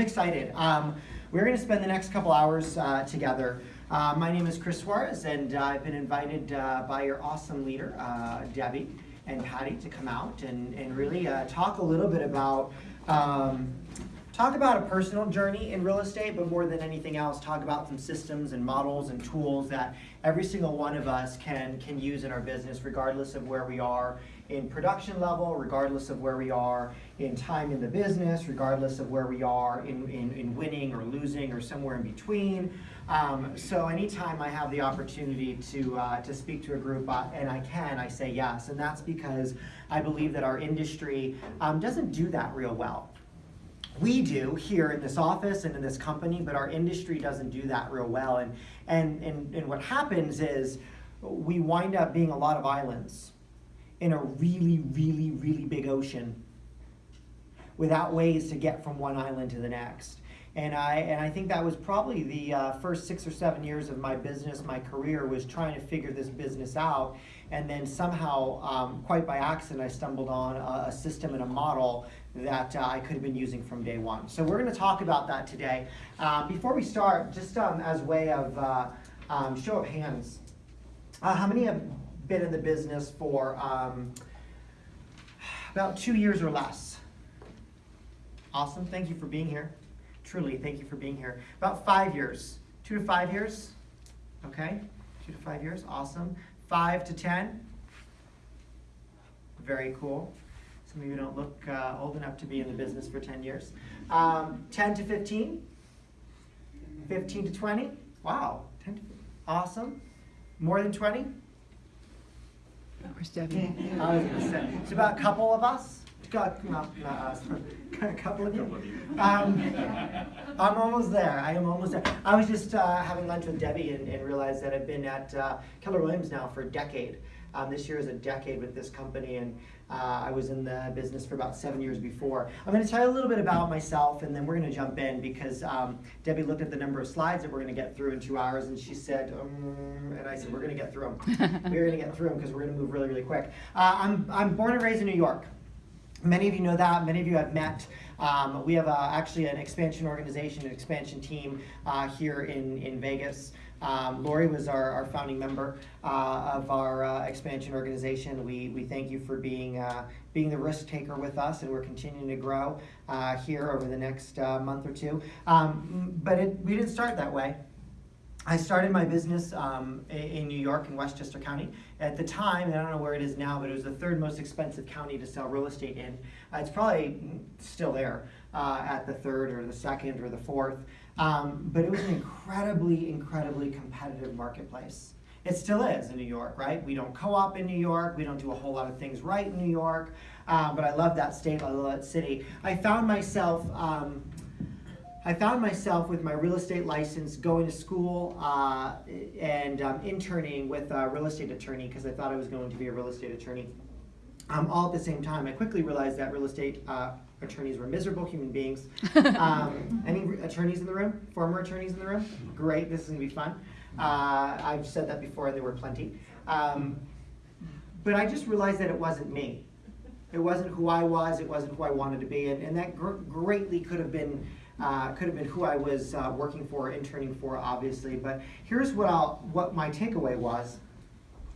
I'm excited. Um, we're going to spend the next couple hours uh, together. Uh, my name is Chris Suarez, and uh, I've been invited uh, by your awesome leader, uh, Debbie and Patty, to come out and, and really uh, talk a little bit about um, talk about a personal journey in real estate, but more than anything else, talk about some systems and models and tools that every single one of us can can use in our business, regardless of where we are in production level, regardless of where we are in time in the business, regardless of where we are in, in, in winning or losing or somewhere in between. Um, so anytime I have the opportunity to, uh, to speak to a group, uh, and I can, I say yes. And that's because I believe that our industry um, doesn't do that real well we do here in this office and in this company, but our industry doesn't do that real well. And, and, and, and what happens is we wind up being a lot of islands in a really, really, really big ocean without ways to get from one island to the next. And I, and I think that was probably the uh, first six or seven years of my business, my career, was trying to figure this business out. And then somehow, um, quite by accident, I stumbled on a, a system and a model that uh, I could have been using from day one. So we're going to talk about that today. Um, before we start, just um, as way of uh, um, show of hands, uh, how many have been in the business for um, about two years or less? Awesome. Thank you for being here. Truly, thank you for being here. About five years. Two to five years? Okay. Two to five years. Awesome. Five to ten? Very cool. Some of you don't look uh, old enough to be in the business for 10 years. Um, 10 to 15? 15 to 20? Wow. 10 to, awesome. More than 20? Where's Debbie? I was gonna say, it's about a couple of us. Got, not, not us, a couple of you. Um, I'm almost there. I am almost there. I was just uh, having lunch with Debbie and, and, realized that I've been at uh, Keller Williams now for a decade. Um, this year is a decade with this company, and uh, I was in the business for about seven years before. I'm going to tell you a little bit about myself, and then we're going to jump in because um, Debbie looked at the number of slides that we're going to get through in two hours, and she said, um, and I said, we're going to get through them. we're going to get through them because we're going to move really, really quick. Uh, I'm, I'm born and raised in New York. Many of you know that. Many of you have met. Um, we have uh, actually an expansion organization, an expansion team uh, here in, in Vegas. Um, Lori was our, our founding member uh, of our uh, expansion organization. We, we thank you for being, uh, being the risk taker with us, and we're continuing to grow uh, here over the next uh, month or two. Um, but it, we didn't start that way. I started my business um, in New York in Westchester County. At the time, and I don't know where it is now, but it was the third most expensive county to sell real estate in. Uh, it's probably still there at the third or the second or the fourth. Um, but it was an incredibly, incredibly competitive marketplace. It still is in New York, right? We don't co-op in New York. We don't do a whole lot of things right in New York. Uh, but I love that state. I love that city. I found myself. Um, I found myself with my real estate license going to school uh, and um, interning with a real estate attorney because I thought I was going to be a real estate attorney. Um, all at the same time, I quickly realized that real estate uh, attorneys were miserable human beings. Um, any attorneys in the room? Former attorneys in the room? Great, this is gonna be fun. Uh, I've said that before, and there were plenty. Um, but I just realized that it wasn't me. It wasn't who I was. It wasn't who I wanted to be, and, and that gr greatly could have been uh, could have been who I was uh, working for, interning for, obviously. But here's what I'll what my takeaway was.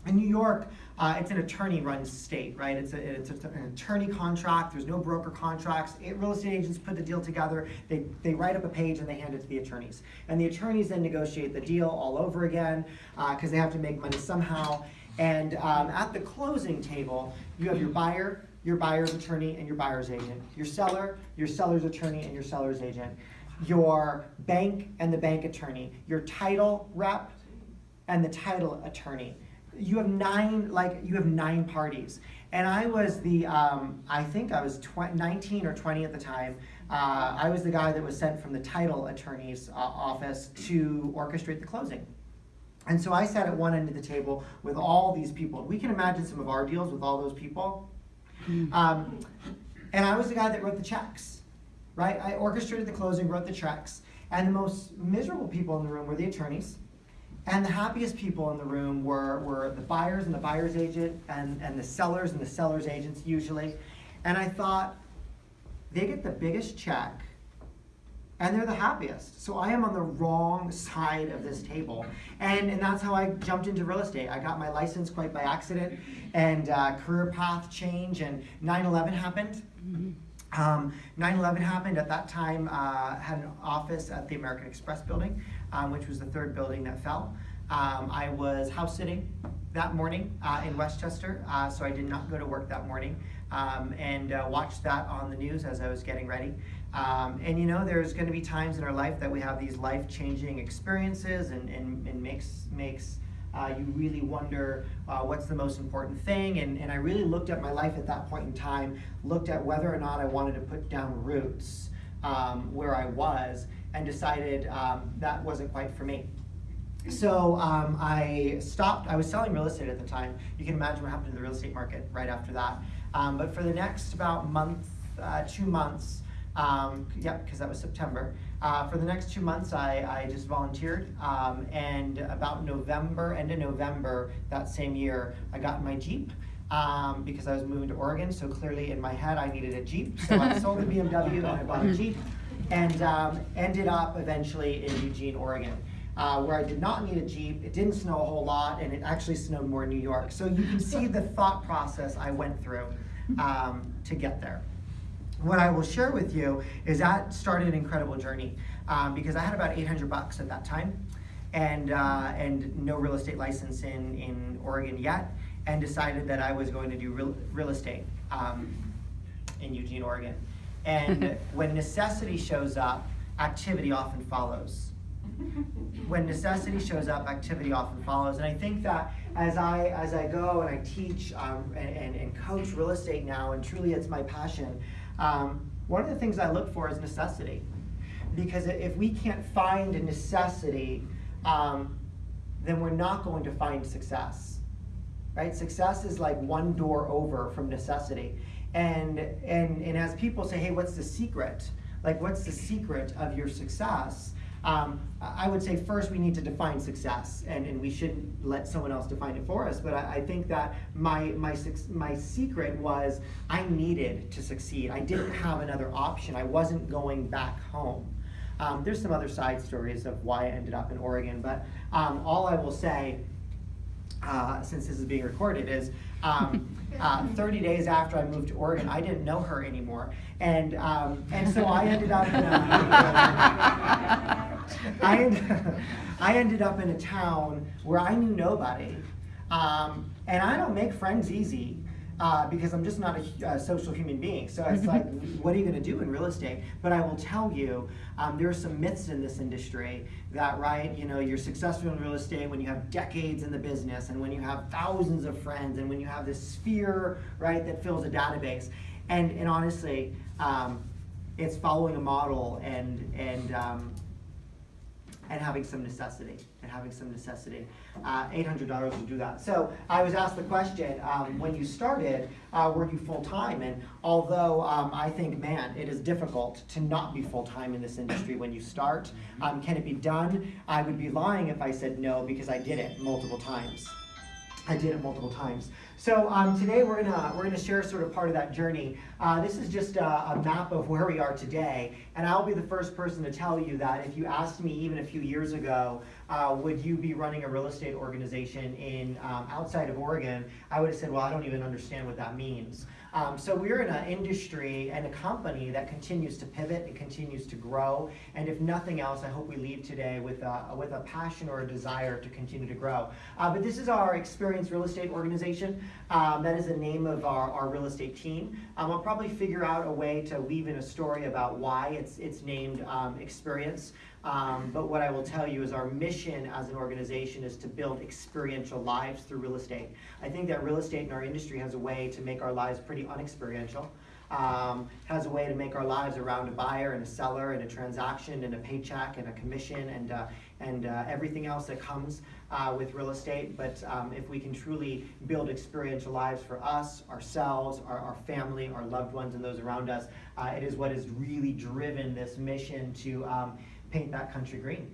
In New York, uh, it's an attorney-run state, right? It's, a, it's a, an attorney contract. There's no broker contracts. It, real estate agents put the deal together. They, they write up a page and they hand it to the attorneys. And the attorneys then negotiate the deal all over again because uh, they have to make money somehow. And um, at the closing table, you have your buyer, your buyer's attorney, and your buyer's agent. Your seller, your seller's attorney, and your seller's agent. Your bank and the bank attorney. Your title rep and the title attorney you have nine like you have nine parties. And i was the um, i think i was 19 or 20 at the time. Uh, i was the guy that was sent from the title attorney's uh, office to orchestrate the closing. And so i sat at one end of the table with all these people. We can imagine some of our deals with all those people. Hmm. um, and i was the guy that wrote the checks right? I orchestrated the closing wrote the checks. And the most miserable people in the room were the attorneys and the happiest people in the room were, were the buyers and the buyer's agent and, and the sellers and the seller's agents usually. And I thought, they get the biggest check and they're the happiest. So I am on the wrong side of this table. And, and that's how I jumped into real estate. I got my license quite by accident and uh, career path change, and 9 11 happened. Um, 9/11 happened. At that time, uh, had an office at the American Express building, um, which was the third building that fell. Um, I was house sitting that morning uh, in Westchester, uh, so I did not go to work that morning, um, and uh, watched that on the news as I was getting ready. Um, and you know, there's going to be times in our life that we have these life-changing experiences, and, and, and makes makes uh, you really wonder uh, what's the most important thing. And, and I really looked at my life at that point in time, looked at whether or not I wanted to put down roots um, where I was, and decided um, that wasn't quite for me. So um, I stopped. I was selling real estate at the time. You can imagine what happened to the real estate market right after that. Um, but for the next about month, uh, two months, um, yep, because that was September. Uh, for the next two months, I, I just volunteered. Um, and about November, end of November that same year, I got my Jeep um, because I was moving to Oregon. So clearly in my head, I needed a Jeep. So I sold the BMW and I bought a Jeep and um, ended up eventually in Eugene, Oregon. Uh, where I did not need a Jeep, it didn't snow a whole lot, and it actually snowed more in New York. So you can see the thought process I went through um, to get there what I will share with you is that started an incredible journey um, because I had about 800 bucks at that time and, uh, and no real estate license in, in Oregon yet and decided that I was going to do real, real estate um, in Eugene, Oregon. And when necessity shows up, activity often follows. When necessity shows up, activity often follows. And I think that as I, as I go and I teach um, and, and, and coach real estate now, and truly it's my passion, um, one of the things I look for is necessity. Because if we can't find a necessity, um, then we're not going to find success. Right? Success is like one door over from necessity. And, and, and as people say, hey, what's the secret? Like, what's the secret of your success? Um, I would say first we need to define success, and, and we shouldn't let someone else define it for us. But I, I think that my, my, my secret was I needed to succeed. I didn't have another option. I wasn't going back home. Um, there's some other side stories of why I ended up in Oregon, but um, all I will say, uh, since this is being recorded, is um, uh, 30 days after I moved to Oregon, I didn't know her anymore, and um, and so I ended up. In a, I, ended, I ended up in a town where I knew nobody, um, and I don't make friends easy. Uh, because I'm just not a, a, social human being. So it's like, what are you going to do in real estate? But I will tell you, um, there are some myths in this industry that, right, you know, you're successful in real estate when you have decades in the business and when you have thousands of friends and when you have this sphere, right, that fills a database. And, and honestly, um, it's following a model and, and, um, and having some necessity, and having some necessity. Uh, $800 will do that. So I was asked the question, um, when you started, uh, were you full-time? And although um, I think, man, it is difficult to not be full-time in this industry when you start, um, can it be done? I would be lying if I said no, because I did it multiple times. I did it multiple times. So um, today we're gonna we're gonna share sort of part of that journey. Uh, this is just a, a, map of where we are today, and I'll be the first person to tell you that if you asked me even a few years ago, uh, would you be running a real estate organization in um, outside of Oregon, I would have said, well, I don't even understand what that means. Um, so we're in an industry and a company that continues to pivot and continues to grow. And if nothing else, I hope we leave today with a, with a passion or a desire to continue to grow. Uh, but this is our experienced real estate organization. Um, that is the name of our, our real estate team. Um, I'll probably figure out a way to weave in a story about why it's, it's named um, Experience. Um, but what I will tell you is our mission as an organization is to build experiential lives through real estate. I think that real estate in our industry has a way to make our lives pretty unexperiential. Um, has a way to make our lives around a buyer and a seller and a transaction and a paycheck and a commission and uh, and uh, everything else that comes uh, with real estate. But um, if we can truly build experiential lives for us, ourselves, our, our family, our loved ones, and those around us, uh, it is what has really driven this mission to um, paint that country green.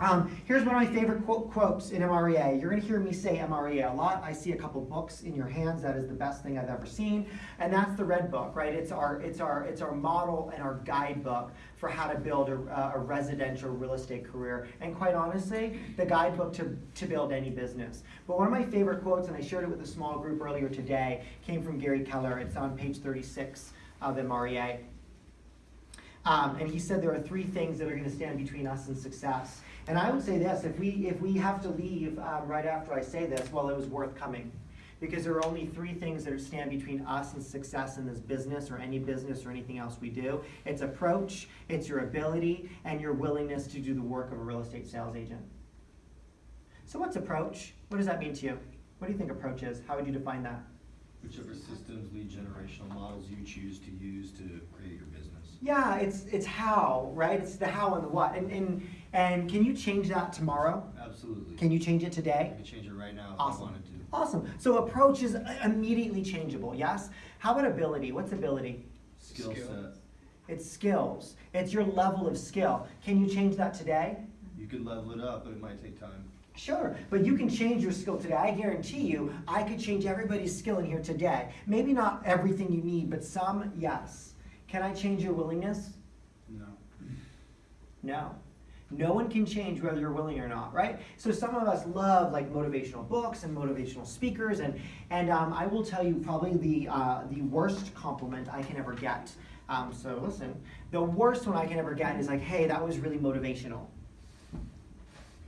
Um, here's one of my favorite quote, quotes in MREA. You're going to hear me say MREA a lot. I see a couple books in your hands. That is the best thing I've ever seen, and that's the Red Book, right? It's our it's our it's our model and our guidebook for how to build a, a residential real estate career. And quite honestly, the guidebook to to build any business. But one of my favorite quotes, and I shared it with a small group earlier today, came from Gary Keller. It's on page 36 of MREA. Um, and he said there are three things that are going to stand between us and success. And I would say this: if we if we have to leave um, right after I say this, well, it was worth coming, because there are only three things that stand between us and success in this business or any business or anything else we do. It's approach, it's your ability, and your willingness to do the work of a real estate sales agent. So, what's approach? What does that mean to you? What do you think approach is? How would you define that? Whichever systems, lead generational models you choose to use to create your. Yeah, it's it's how, right? It's the how and the what. And and and can you change that tomorrow? Absolutely. Can you change it I today? could change it right now if Awesome. I wanted to. Awesome. So approach is immediately changeable, yes? How about ability? What's ability? Skill Skill. set. It's skills. It's your level of skill. Can you change that today? You could level it up, but it might take time. Sure, but you can change your skill today. I guarantee you, I could change everybody's skill in here today. Maybe not everything you need, but some, yes. Can I change your willingness? No. No. No one can change whether you're willing or not, right? So some of us love like motivational books and motivational speakers, and and um, I will tell you probably the uh, the worst compliment I can ever get. Um, so listen, the worst one I can ever get is like, "Hey, that was really motivational."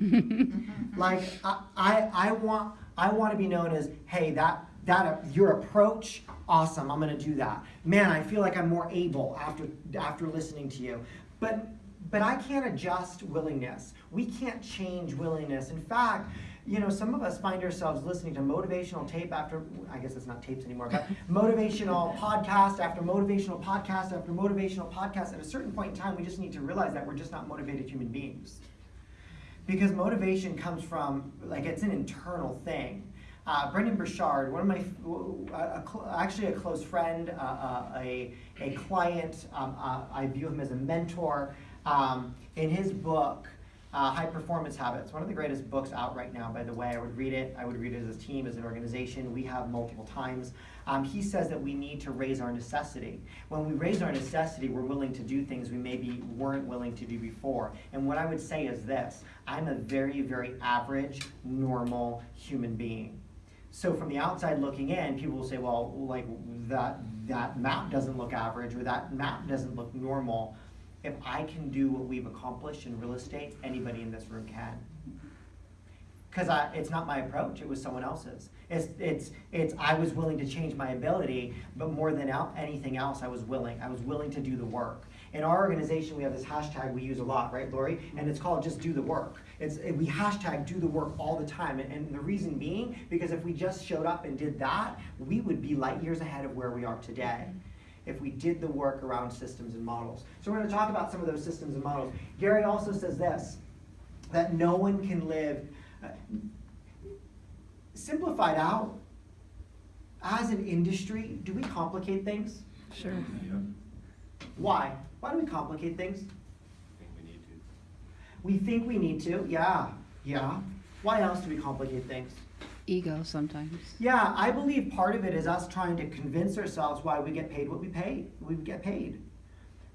like I, I I want I want to be known as, "Hey, that that your approach, awesome. I'm gonna do that." Man, I feel like I'm more able after after listening to you, but but I can't adjust willingness. We can't change willingness. In fact, you know, some of us find ourselves listening to motivational tape after, I guess it's not tapes anymore, but motivational podcast after motivational podcast after motivational podcast. At a certain point in time, we just need to realize that we're just not motivated human beings. Because motivation comes from, like, it's an internal thing. Uh, Brendon Burchard, one of my, a, a actually a close friend, uh, uh, a, a client, um, uh, I view him as a mentor. Um, in his book, uh, High Performance Habits, one of the greatest books out right now, by the way. I would read it. I would read it as a team, as an organization. We have multiple times. Um, he says that we need to raise our necessity. When we raise our necessity, we're willing to do things we maybe weren't willing to do before. And what I would say is this I'm a very, very average, normal human being. So from the outside looking in, people will say, well, like that that map doesn't look average or that map doesn't look normal. If I can do what we've accomplished in real estate, anybody in this room can. Because I it's not my approach; it was someone else's. It's it's it's I was willing to change my ability, but more than anything else, I was willing. I was willing to do the work. In our organization, we have this hashtag we use a lot, right, Lori? And it's called just do the work. It's we hashtag do the work all the time, and, and the reason being because if we just showed up and did that, we would be light years ahead of where we are today if we did the work around systems and models. So we're going to talk about some of those systems and models. Gary also says this, that no one can live, uh, simplified out, as an industry, do we complicate things? Sure. Why? Why do we complicate things? I think we need to. We think we need to, yeah, yeah. Why else do we complicate things? Ego sometimes. Yeah, I believe part of it is us trying to convince ourselves why we get paid what we pay. We get paid,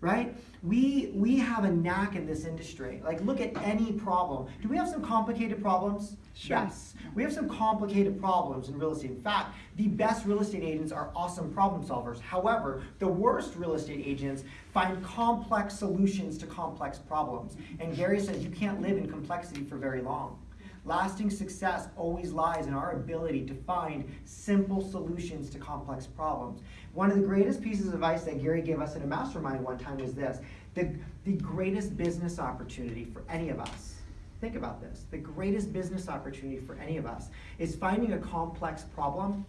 right? We we have a knack in this industry. Like, look at any problem. Do we have some complicated problems? Sure. Yes, we have some complicated problems in real estate. In fact, the best real estate agents are awesome problem solvers. However, the worst real estate agents find complex solutions to complex problems. And Gary says you can't live in complexity for very long. Lasting success always lies in our ability to find simple solutions to complex problems. One of the greatest pieces of advice that Gary gave us in a mastermind one time was this the, the greatest business opportunity for any of us. Think about this. The greatest business opportunity for any of us is finding a complex problem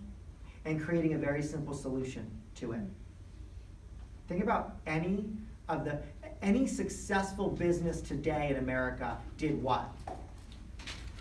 and creating a very simple solution to it. Think about any of the any successful business today in America did what?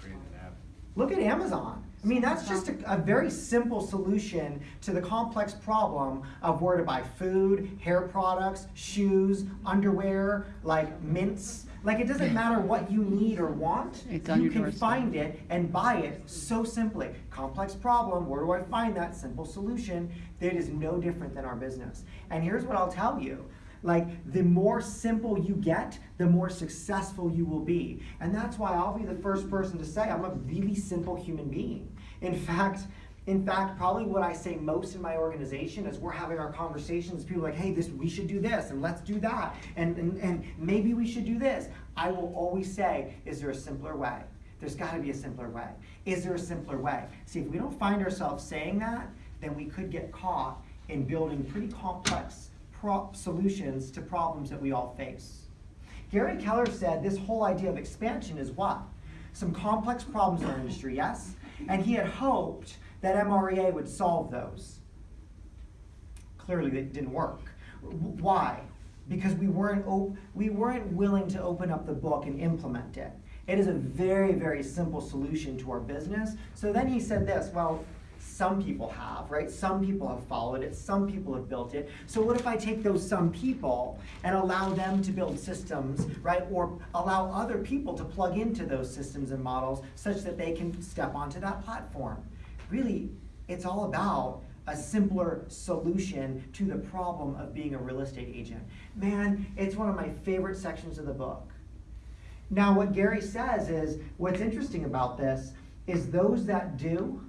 Create an app. Look at Amazon. I mean, that's just a, a very simple solution to the complex problem of where to buy food, hair products, shoes, underwear, like mints. Like it doesn't matter what you need or want. It's you can find it and buy it so simply. Complex problem, where do I find that simple solution? That is no different than our business. And here's what I'll tell you. Like the more simple you get, the more successful you will be. And that's why I'll be the first person to say I'm a really simple human being. In fact, in fact, probably what I say most in my organization is we're having our conversations. People are like, hey, this we should do this and let's do that. And, and, and maybe we should do this. I will always say, is there a simpler way? There's got to be a simpler way. Is there a simpler way? See, if we don't find ourselves saying that, then we could get caught in building pretty complex solutions to problems that we all face. Gary Keller said this whole idea of expansion is what? Some complex problems in our industry, yes? And he had hoped that MREA would solve those. Clearly, it didn't work. Why? Because we weren't, we weren't willing to open up the book and implement it. It is a very, very simple solution to our business. So then he said this well, some people have, right? Some people have followed it, some people have built it. So what if I take those some people and allow them to build systems, right? Or allow other people to plug into those systems and models such that they can step onto that platform. Really, it's all about a simpler solution to the problem of being a real estate agent. Man, it's one of my favorite sections of the book. Now, what Gary says is what's interesting about this is those that do,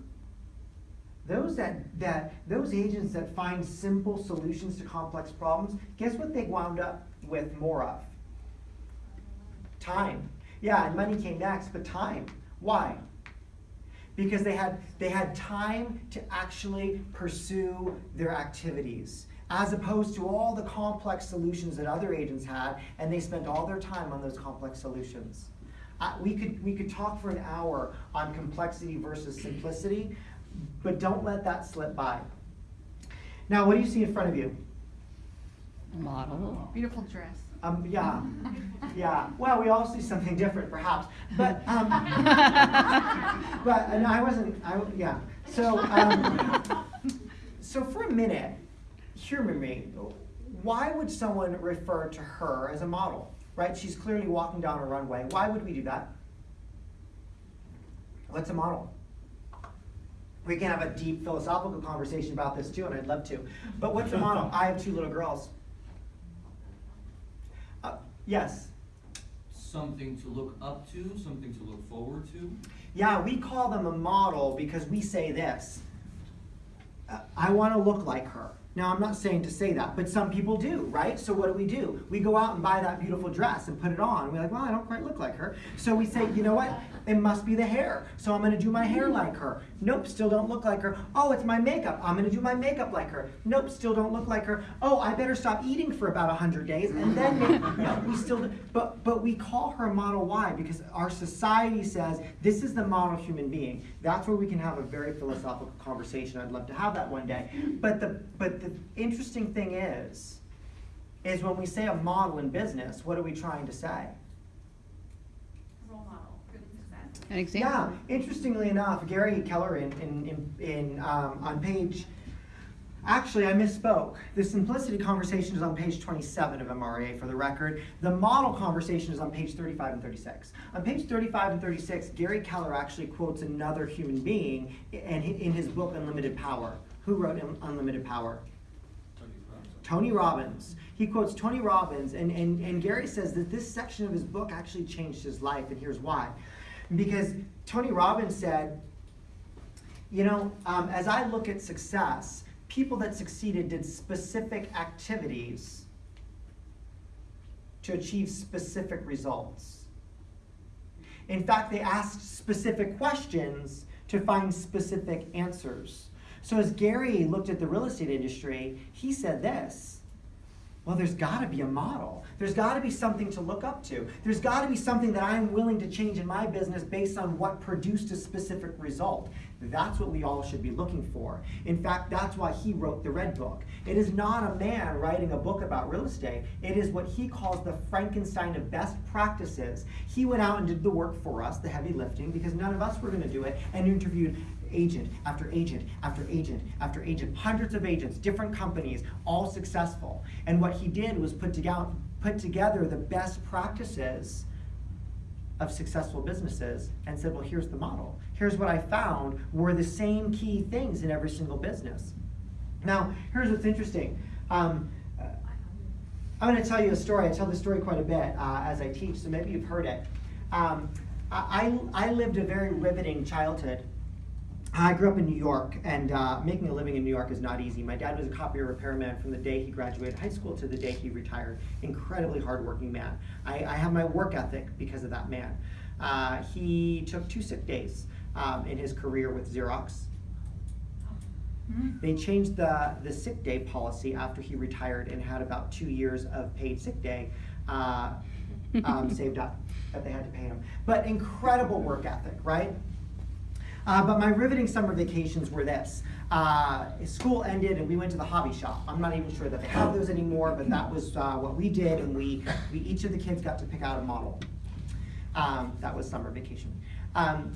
those that, that those agents that find simple solutions to complex problems, guess what they wound up with more of? Time. Yeah, and money came next, but time. Why? Because they had they had time to actually pursue their activities. As opposed to all the complex solutions that other agents had, and they spent all their time on those complex solutions. Uh, we could we could talk for an hour on complexity versus simplicity, but don't let that slip by. Now, what do you see in front of you? Model. Beautiful dress. Um, yeah, yeah. Well, we all see something different, perhaps, but um, but and I wasn't. I yeah. So um, so for a minute, humor me. Why would someone refer to her as a model? Right? She's clearly walking down a runway. Why would we do that? What's a model? We can have a deep philosophical conversation about this too, and I'd love to. But what's a model? I have two little girls. Uh, yes. something to look up to, something to look forward to. Yeah, we call them a model because we say this. uh, I want to look like her. Now, I'm not saying to say that, but some people do, right? So, what do we do? We go out and buy that beautiful dress and put it on. We're like, well, I don't quite look like her. So, we say, you know what? It must be the hair. So, I'm going to do my hair mm-hmm. like her. Nope, still don't look like her. Oh, it's my makeup. I'm going to do my makeup like her. Nope, still don't look like her. Oh, I better stop eating for about 100 days and then maybe, no, we still. But, but we call her model. Y Because our society says this is the model human being. That's where we can have a very philosophical conversation. I'd love to have that one day. Mm-hmm. But the, but the interesting thing is, is when we say a model in business, what are we trying to say? Role model for success. An example. Yeah, interestingly enough, Gary Keller in, in, in, um, on page, actually, I misspoke. The simplicity conversation is on page 27 of MREA for the record. The model conversation is on page 35 and 36. On page 35 and 36, Gary Keller actually quotes another human being in, in his book Unlimited Power. Who wrote Unlimited Power? Tony Robbins. He quotes Tony Robbins, and, and, and Gary says that this section of his book actually changed his life, and here's why. Because Tony Robbins said, you know, um, as I look at success, people that succeeded did specific activities to achieve specific results. In fact, they asked specific questions to find specific answers. So as Gary looked at the real estate industry, he said this. Well, there's got to be a model. There's got to be something to look up to. There's got to be something that I'm willing to change in my business based on what produced a specific result. That's what we all should be looking for. In fact, that's why he wrote the Red Book. It is not a man writing a book about real estate. It is what he calls the Frankenstein of best practices. He went out and did the work for us, the heavy lifting, because none of us were going to do it, and interviewed agent after agent after agent after agent, hundreds of agents, different companies, all successful. And what he did was put put together the best practices of successful businesses and said, well, here's the model. Here's what I found were the same key things in every single business. Now, here's what's interesting. Um, uh, I'm going to tell you a story. I tell this story quite a bit uh, as I teach, so maybe you've heard it. Um, I, I lived a very riveting childhood. I grew up in New York, and uh, making a living in New York is not easy. My dad was a copier repairman from the day he graduated high school to the day he retired. Incredibly hardworking man. I, I have my work ethic because of that man. Uh, he took two sick days um, in his career with Xerox. They changed the, the sick day policy after he retired and had about two years of paid sick day uh, um, saved up that they had to pay him. But incredible work ethic, right? Uh, but my riveting summer vacations were this. Uh, school ended and we went to the hobby shop. I'm not even sure that they have those anymore, but that was uh, what we did, and we, we each of the kids got to pick out a model. Um, that was summer vacation. Um,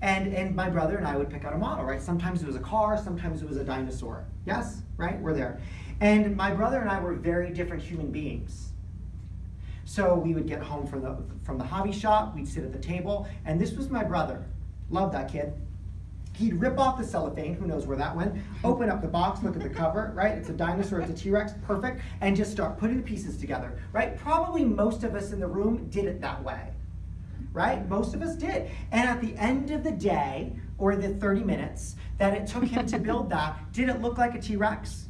and, and my brother and I would pick out a model, right? Sometimes it was a car, sometimes it was a dinosaur. Yes, right? We're there. And my brother and I were very different human beings. So we would get home from the, from the hobby shop, we'd sit at the table, and this was my brother. Love that kid. He'd rip off the cellophane, who knows where that went, open up the box, look at the cover, right? It's a dinosaur, it's a T-Rex, perfect, and just start putting the pieces together, right? Probably most of us in the room did it that way, right? Most of us did. And at the end of the day, or the 30 minutes that it took him to build that, did it look like a T-Rex?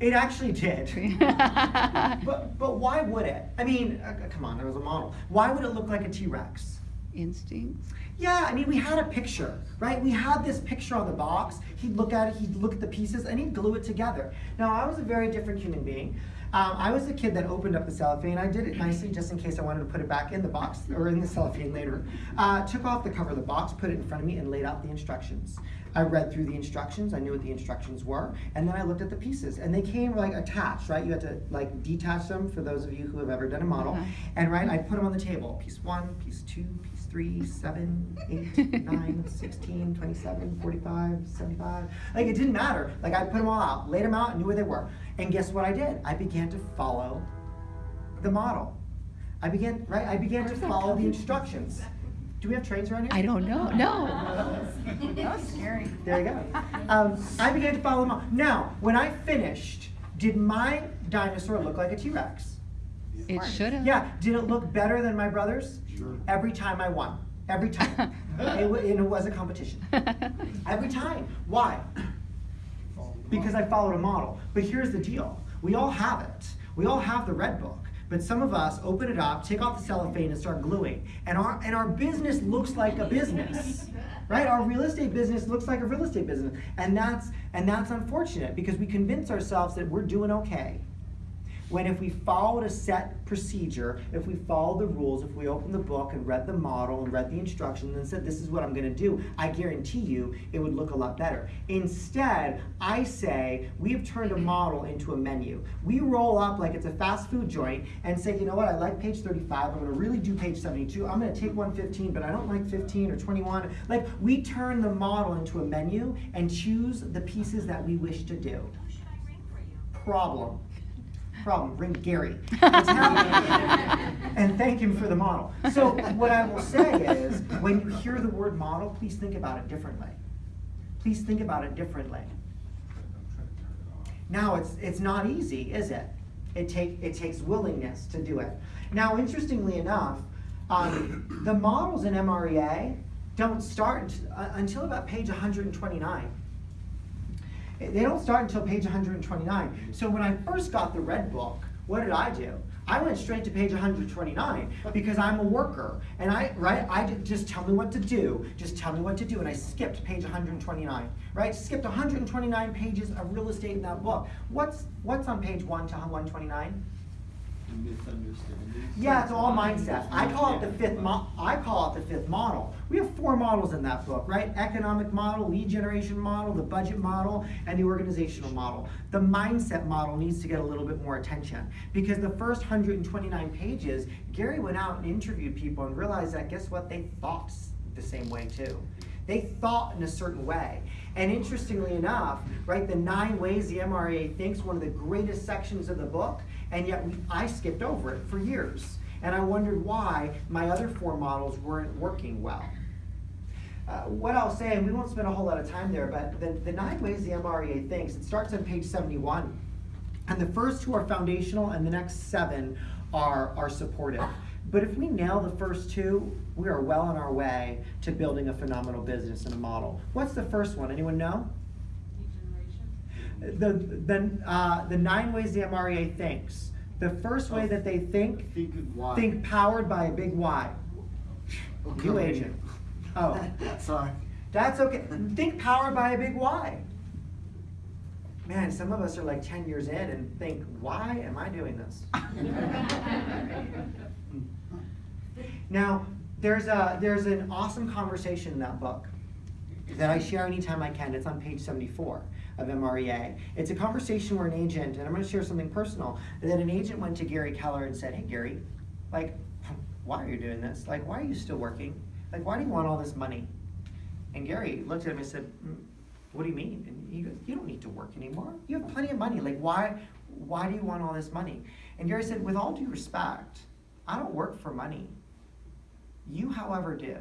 It actually did. But, but why would it? I mean, uh, come on, there was a model. Why would it look like a T-Rex? Instincts. Yeah, I mean, we had a picture, right? We had this picture on the box. He'd look at it, he'd look at the pieces, and he'd glue it together. Now, I was a very different human being. Um, I was the kid that opened up the cellophane. I did it nicely just in case I wanted to put it back in the box or in the cellophane later. Uh, took off the cover of the box, put it in front of me, and laid out the instructions. I read through the instructions. I knew what the instructions were, and then I looked at the pieces, and they came like attached, right? You had to like detach them for those of you who have ever done a model, Uh-huh. and right, I put them on the table. Piece one, piece two, piece three, seven, eight, nine, 16, 27, 45, 75. Like it didn't matter. Like I put them all out, laid them out, and knew where they were. And guess what I did? I began to follow the model. I began, right? I began to follow the instructions. Do we have trains around here? I don't know. No. That was scary. There you go. Um, I began to follow them all. Now, when I finished, did my dinosaur look like a T-Rex? It should have. Yeah. Did it look better than my brother's? Sure. Every time I won. Every time. it, and it was a competition. Every time. Why? Because I followed a model. But here's the deal. We all have it. We all have the red book. But some of us open it up, take off the cellophane and start gluing. And our and our business looks like a business. Right? Our real estate business looks like a real estate business. And that's and that's unfortunate because we convince ourselves that we're doing okay. When if we followed a set procedure, if we followed the rules, if we opened the book and read the model and read the instructions and said, this is what I'm gonna do, I guarantee you it would look a lot better. Instead, I say, we've turned a model into a menu. We roll up like it's a fast food joint and say, you know what, I like page 35, I'm gonna really do page 72, I'm gonna take 115, but I don't like 15 or 21. Like, we turn the model into a menu and choose the pieces that we wish to do problem. Problem. Ring Gary. And thank him for the model. So what I will say is, when you hear the word model, please think about it differently. Please think about it differently. Now it's it's not easy, is it? It take it takes willingness to do it. Now, interestingly enough, um, the models in MREA don't start uh, until about page 129. They don't start until page 129. So when I first got the red book, what did I do? I went straight to page 129 because I'm a worker and I right I just tell me what to do. Just tell me what to do and I skipped page 129. Right? Skipped 129 pages of real estate in that book. What's what's on page 1 to 129? Misunderstandings. Yeah, it's all mindset. I call it the fifth mo- I call it the fifth model. We have four models in that book, right? Economic model, lead generation model, the budget model, and the organizational model. The mindset model needs to get a little bit more attention because the first 129 pages, Gary went out and interviewed people and realized that guess what? They thought the same way too. They thought in a certain way. And interestingly enough, right, the nine ways the MREA thinks, one of the greatest sections of the book, And yet we, I skipped over it for years. And I wondered why my other four models weren't working well. Uh, what I'll say, and we won't spend a whole lot of time there, but the, the nine ways the MREA thinks, it starts on page 71. And the first two are foundational, and the next seven are, are supportive. But if we nail the first two, we are well on our way to building a phenomenal business and a model. What's the first one? Anyone know? The, the, uh, the nine ways the MREA thinks. The first way that they think, Think why. think powered by a big why. New agent. Oh. Sorry. That's okay. Think powered by a big why. Man, some of us are like 10 years in and think, why am I doing this? now, there's, a, there's an awesome conversation in that book that I share anytime I can. It's on page 74 of MREA. It's a conversation where an agent, and I'm going to share something personal, that an agent went to Gary Keller and said, Hey, Gary, like, why are you doing this? Like, why are you still working? Like, why do you want all this money? And Gary looked at him and said, "Mm, What do you mean? And he goes, You don't need to work anymore. You have plenty of money. Like, why, why do you want all this money? And Gary said, With all due respect, I don't work for money. You, however, do.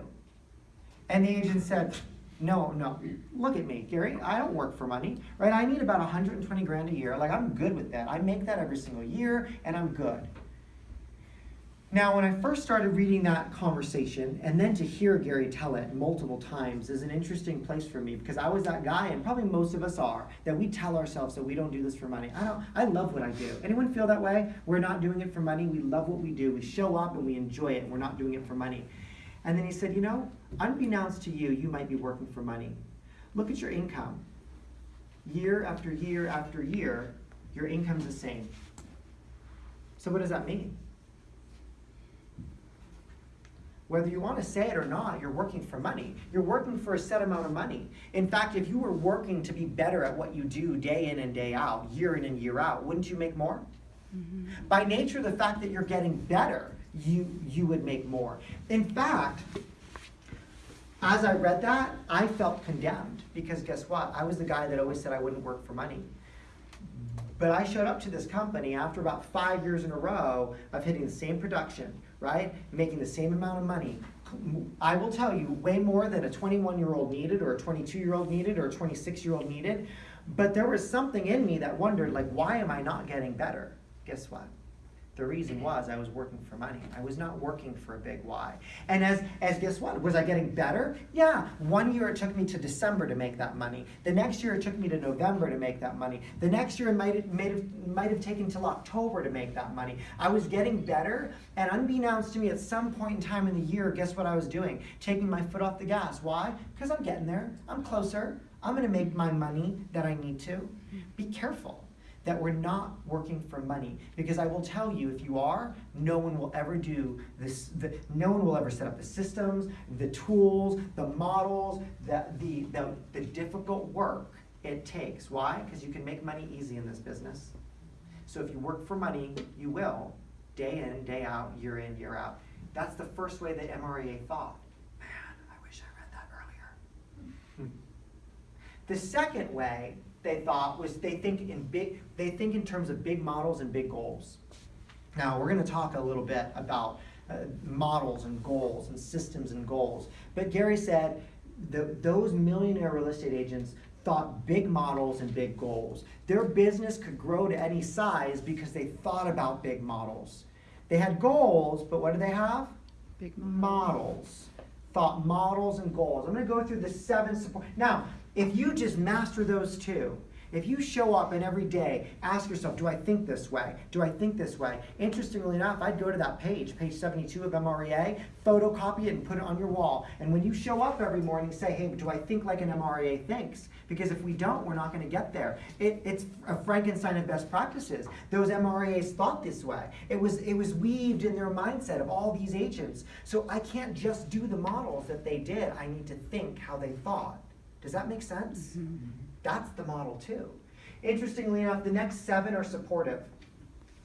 And the agent said, No, no, look at me, Gary. I don't work for money, right? I need about 120 grand a year. Like, I'm good with that. I make that every single year, and I'm good. Now, when I first started reading that conversation, and then to hear Gary tell it multiple times is an interesting place for me because I was that guy, and probably most of us are, that we tell ourselves that we don't do this for money. I don't. I love what I do. Anyone feel that way? We're not doing it for money. We love what we do. We show up and we enjoy it. We're not doing it for money. And then he said, you know, unbeknownst to you, you might be working for money. Look at your income. Year after year after year, your income's the same. So what does that mean? Whether you want to say it or not, you're working for money. You're working for a set amount of money. In fact, if you were working to be better at what you do day in and day out, year in and year out, wouldn't you make more? Mm-hmm. By nature the fact that you're getting better, you, you would make more. In fact, as I read that, I felt condemned because guess what? I was the guy that always said I wouldn't work for money. But I showed up to this company after about five years in a row of hitting the same production, right? Making the same amount of money. I will tell you, way more than a 21 year old needed, or a 22 year old needed, or a 26 year old needed. But there was something in me that wondered, like, why am I not getting better? Guess what? The reason was I was working for money. I was not working for a big why. And as, as guess what? Was I getting better? Yeah. One year it took me to December to make that money. The next year it took me to November to make that money. The next year it might have, might have, might have taken till October to make that money. I was getting better, and unbeknownst to me, at some point in time in the year, guess what I was doing? Taking my foot off the gas. Why? Because I'm getting there. I'm closer. I'm going to make my money that I need to. Be careful that we're not working for money. Because I will tell you, if you are, no one will ever do this, the, no one will ever set up the systems, the tools, the models, the, the, the, the difficult work it takes. Why? Because you can make money easy in this business. So if you work for money, you will, day in, day out, year in, year out. That's the first way that MREA thought. Man, I wish I read that earlier. Hmm. The second way they thought was they think in big they think in terms of big models and big goals. Now we're going to talk a little bit about uh, models and goals and systems and goals. But Gary said the, those millionaire real estate agents thought big models and big goals. Their business could grow to any size because they thought about big models. They had goals, but what do they have? Big models. Thought models and goals. I'm going to go through the seven support. Now, if you just master those two, if you show up and every day ask yourself, do I think this way? Do I think this way? Interestingly enough, I'd go to that page, page 72 of MREA, photocopy it and put it on your wall. And when you show up every morning, say, hey, do I think like an MREA thinks? Because if we don't, we're not going to get there. It, it's a Frankenstein of best practices. Those MREAs thought this way. It was, it was weaved in their mindset of all these agents. So I can't just do the models that they did. I need to think how they thought. Does that make sense? Mm-hmm. That's the model too. Interestingly enough, the next seven are supportive.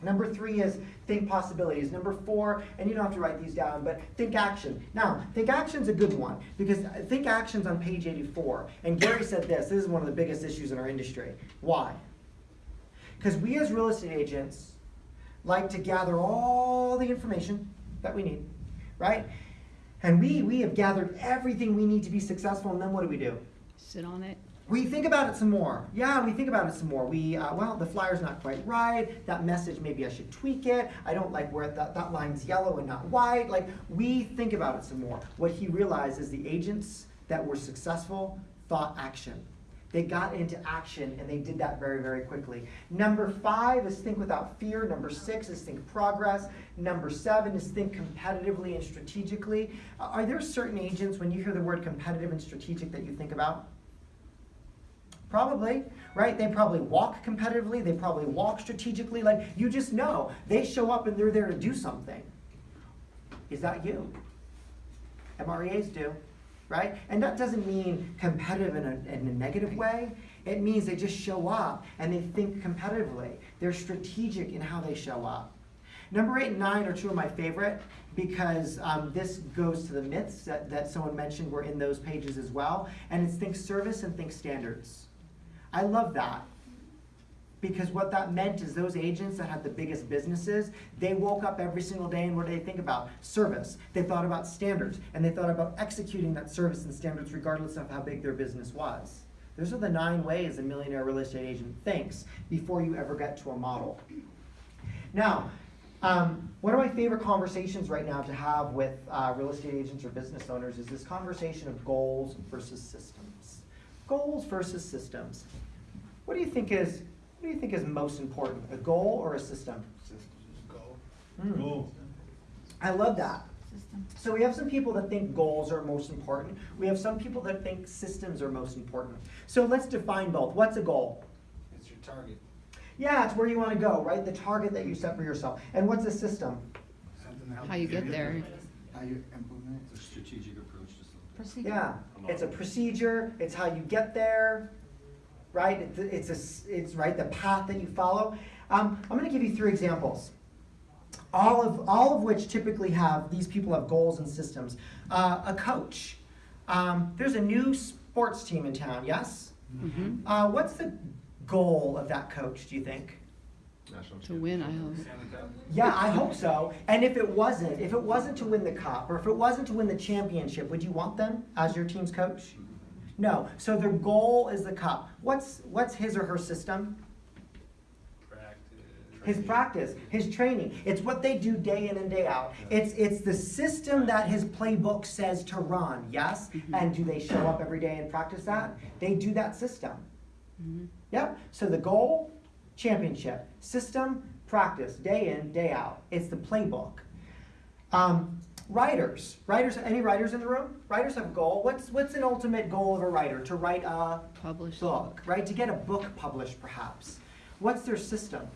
Number three is think possibilities. Number four, and you don't have to write these down, but think action. Now, think action's a good one because think action's on page 84. And Gary said this this is one of the biggest issues in our industry. Why? Because we as real estate agents like to gather all the information that we need, right? And we we have gathered everything we need to be successful, and then what do we do? Sit on it. We think about it some more. Yeah, we think about it some more. We, uh, well, the flyer's not quite right. That message, maybe I should tweak it. I don't like where that, that line's yellow and not white. Like, we think about it some more. What he realized is the agents that were successful thought action. They got into action and they did that very, very quickly. Number five is think without fear. Number six is think progress. Number seven is think competitively and strategically. Are there certain agents, when you hear the word competitive and strategic, that you think about? Probably, right? They probably walk competitively, they probably walk strategically. Like, you just know they show up and they're there to do something. Is that you? MREAs do, right? And that doesn't mean competitive in a, in a negative way. It means they just show up and they think competitively. They're strategic in how they show up. Number eight and nine are two of my favorite because um, this goes to the myths that, that someone mentioned were in those pages as well. And it's think service and think standards. I love that because what that meant is those agents that had the biggest businesses, they woke up every single day and what did they think about? Service. They thought about standards and they thought about executing that service and standards regardless of how big their business was. Those are the nine ways a millionaire real estate agent thinks before you ever get to a model. Now, um, one of my favorite conversations right now to have with uh, real estate agents or business owners is this conversation of goals versus systems. Goals versus systems. What do you think is what do you think is most important, a goal or a system? Hmm. Goal. goal. I love that. System. So we have some people that think goals are most important. We have some people that think systems are most important. So let's define both. What's a goal? It's your target. Yeah, it's where you want to go, right? The target that you set for yourself. And what's a system? Something to help How you get there. How you implement It's a strategic approach to something. Procedure. Yeah, it's a procedure. It's how you get there, right? It's, it's a, s- it's right the path that you follow. Um, I'm going to give you three examples. All of all of which typically have these people have goals and systems. Uh, a coach. Um, there's a new sports team in town. Yes. hmm Uh, what's the goal of that coach? Do you think? To win, I hope. it. Yeah, I hope so. And if it wasn't, if it wasn't to win the cup, or if it wasn't to win the championship, would you want them as your team's coach? No. So their goal is the cup. What's what's his or her system? His practice, his training. It's what they do day in and day out. It's it's the system that his playbook says to run. Yes. And do they show up every day and practice that? They do that system. Mhm. Yep. So the goal, championship. System, practice, day in, day out. It's the playbook. Um, writers. Writers. Any writers in the room? Writers have a goal. What's what's an ultimate goal of a writer? To write a Publish. book, right? To get a book published, perhaps. What's their system?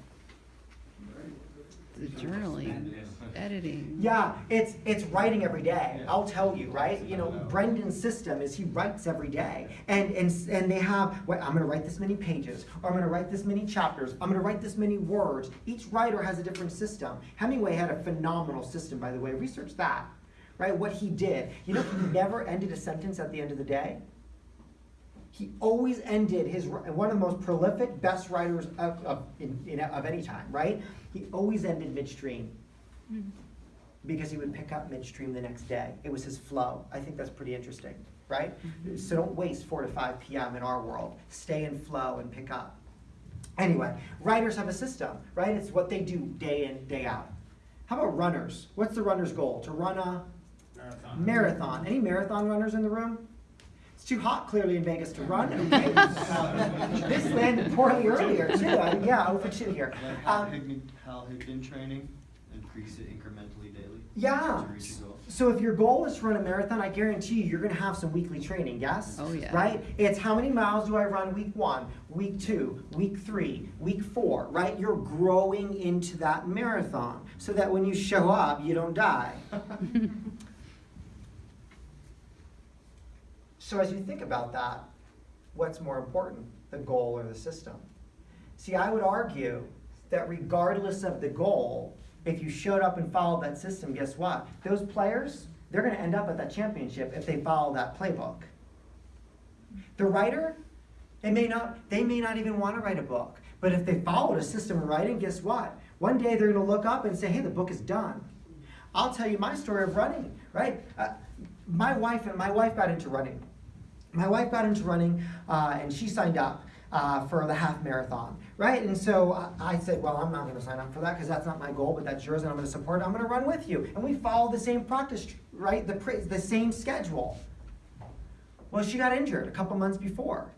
The journaling, editing. Yeah, it's it's writing every day. I'll tell you, right? You know, Brendon's system is he writes every day, and and and they have. Well, I'm going to write this many pages, or I'm going to write this many chapters. I'm going to write this many words. Each writer has a different system. Hemingway had a phenomenal system, by the way. Research that, right? What he did. You know, he never ended a sentence at the end of the day. He always ended his one of the most prolific, best writers of, of, in, in, of any time, right? He always ended midstream hmm. because he would pick up midstream the next day. It was his flow. I think that's pretty interesting, right? Mm-hmm. So don't waste 4 to 5 p.m. in our world. Stay in flow and pick up. Anyway, writers have a system, right? It's what they do day in, day out. How about runners? What's the runner's goal? To run a Marathon. marathon. Any marathon runners in the room? It's too hot clearly in Vegas to run. Okay. this landed poorly earlier too. I, yeah, for two here. Like Hal Um, Higdon, Hal Higdon training, increase it incrementally daily. Yeah. To reach your goal. So if your goal is to run a marathon, I guarantee you, you're going to have some weekly training. Yes. Oh, yeah. Right. It's how many miles do I run week one, week two, week three, week four. Right. You're growing into that marathon so that when you show up, you don't die. so as you think about that, what's more important, the goal or the system? See, I would argue that regardless of the goal, if you showed up and followed that system, guess what? Those players, they're going to end up at that championship if they follow that playbook. The writer, it may not, they may not even want to write a book, but if they followed a system of writing, guess what? One day they're gonna look up and say, hey, the book is done. I'll tell you my story of running, right? Uh, my wife and my wife got into running. My wife got into running uh, and she signed up uh, for the half marathon, right? And so I, I said, well, I'm not going to sign up for that because that's not my goal, but that's yours and I'm going to support it. I'm going to run with you. And we follow the same practice, right? The, the same schedule. Well, she got injured a couple months before.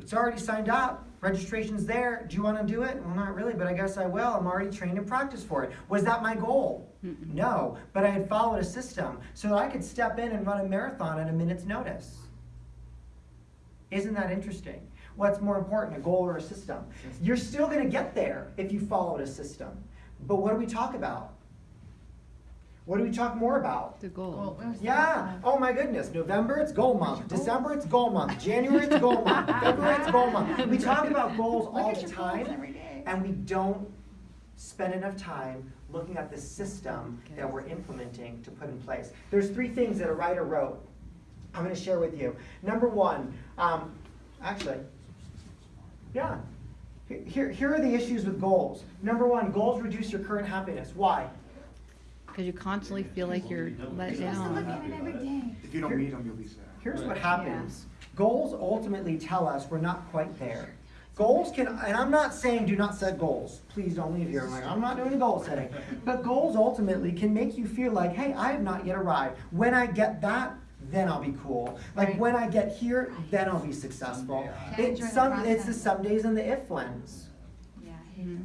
It's already signed up. Registration's there. Do you want to do it? Well, not really, but I guess I will. I'm already trained and practiced for it. Was that my goal? No, but I had followed a system so that I could step in and run a marathon at a minute's notice. Isn't that interesting? What's more important, a goal or a system? You're still going to get there if you followed a system. But what do we talk about? What do we talk more about? The Well, goal. Yeah. Oh my goodness. November it's goal month. December it's goal month. January it's goal month. February it's goal month. We talk about goals Look all the time, every day. and we don't spend enough time looking at the system that we're implementing to put in place. There's three things that a writer wrote. I'm going to share with you. Number one, um, actually, yeah. Here- Here, here are the issues with goals. Number one, goals reduce your current happiness. Why? Because you constantly feel like you're let You're supposed to look down. every day. If you don't meet them, you'll be sad. Here's what Right. happens. Goals ultimately tell us we're not quite there. Goals can, and I'm not saying do not set goals. Please don't leave here. I'm like, I'm not doing goal setting. But goals ultimately can make you feel like, hey, I have not yet arrived. When I get that, then I'll be cool. Like Right. when I get here, then I'll be successful. Can't It's the some, it's the some days and the if whens. Yeah, haters. Mm-hmm.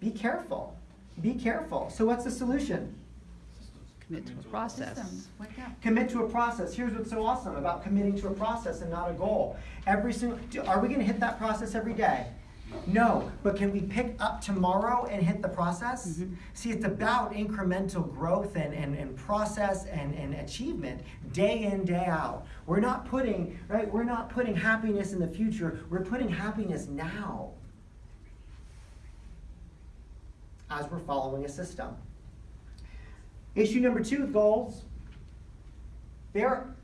Be careful. Be careful. So what's the solution? Commit to a process. Systems, wake up. Commit to a process. Here's what's so awesome about committing to a process and not a goal. Every single, are we gonna hit that process every day? No, but can we pick up tomorrow and hit the process? Mhm. See, it's about incremental growth and, and, and process and, and achievement, day in, day out. We're not putting, right, we're not putting happiness in the future, we're putting happiness now. As we're following a system. Issue number two goals, they're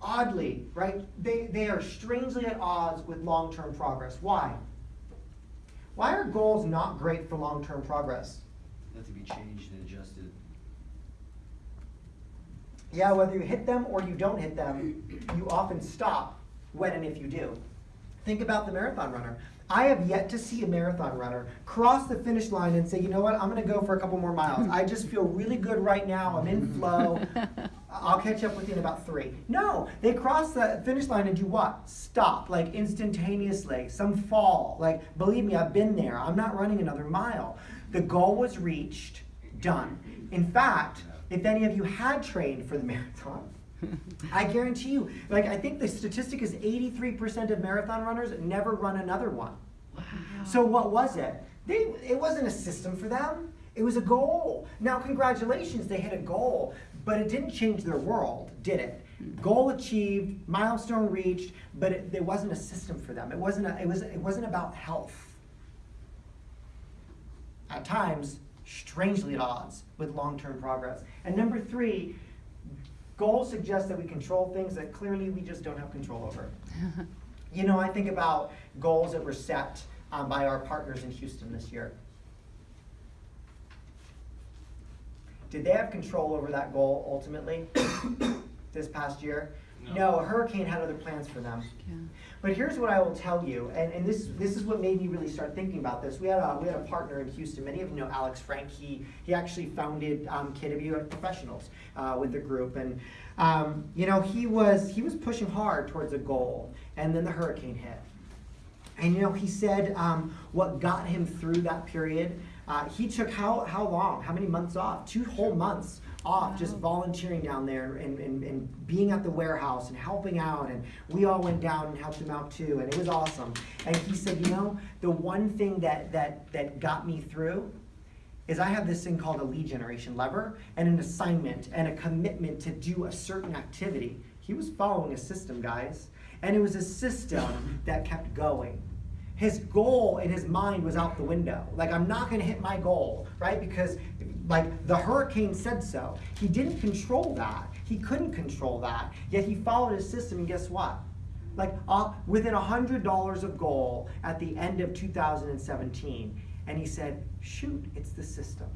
oddly, right? They, they are strangely at odds with long-term progress. Why? Why are goals not great for long-term progress? They Have to be changed and adjusted. Yeah, whether you hit them or you don't hit them, you often stop when and if you do. Think about the marathon runner. I have yet to see a marathon runner cross the finish line and say, you know what, I'm gonna go for a couple more miles. I just feel really good right now, I'm in flow. I'll catch up with you in about three. No, they cross the finish line and do what? Stop, like instantaneously. Some fall. Like, believe me, I've been there. I'm not running another mile. The goal was reached, done. In fact, if any of you had trained for the marathon, I guarantee you, like, I think the statistic is 83% of marathon runners never run another one. Wow. So what was it? They, it wasn't a system for them. It was a goal. Now, congratulations, they hit a goal, but it didn't change their world, did it? Goal achieved, milestone reached, but it, there wasn't a system for them. It wasn't. A, it was. It wasn't about health. At times, strangely at odds with long-term progress. And number three, goals suggest that we control things that clearly we just don't have control over. You know, I think about goals that were set um, by our partners in Houston this year. Did they have control over that goal ultimately this past year? No. a hurricane had other plans for them. Yeah. But here's what I will tell you, and, and this this is what made me really start thinking about this. We had a we had a partner in Houston. Many of you know Alex Frank. He he actually founded um, KW Professionals uh, with the group, and um, you know he was he was pushing hard towards a goal, and then the hurricane hit. And you know, he said um, what got him through that period. Uh, he took how how long? How many months off? Two whole months off, just volunteering down there and, and, and being at the warehouse and helping out. And we all went down and helped him out too, and it was awesome. And he said, you know, the one thing that that that got me through is I have this thing called a lead generation lever and an assignment and a commitment to do a certain activity. He was following a system, guys, and it was a system that kept going. His goal in his mind was out the window. Like, I'm not gonna hit my goal, right? Because, like, the hurricane said so. He didn't control that. He couldn't control that. Yet he followed his system, and guess what? Like, uh, within $100 of goal at the end of 2017, And he said, shoot, it's the system.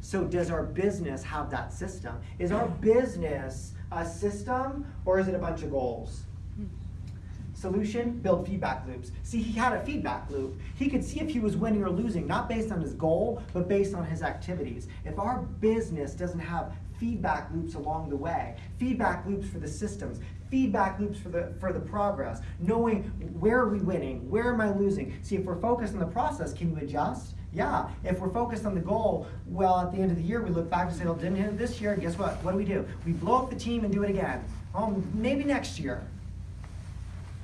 So does our business have that system? Is our business a system or is it a bunch of goals? Solution, build feedback loops. See, he had a feedback loop. He could see if he was winning or losing, not based on his goal, but based on his activities. If our business doesn't have feedback loops along the way, feedback loops for the systems, feedback loops for the for the progress, knowing where are we winning, where am I losing? See, if we're focused on the process, can you adjust? Yeah. If we're focused on the goal, well, at the end of the year, we look back and say, well, didn't hit it this year, and guess what? What do we do? We blow up the team and do it again. Oh, maybe next year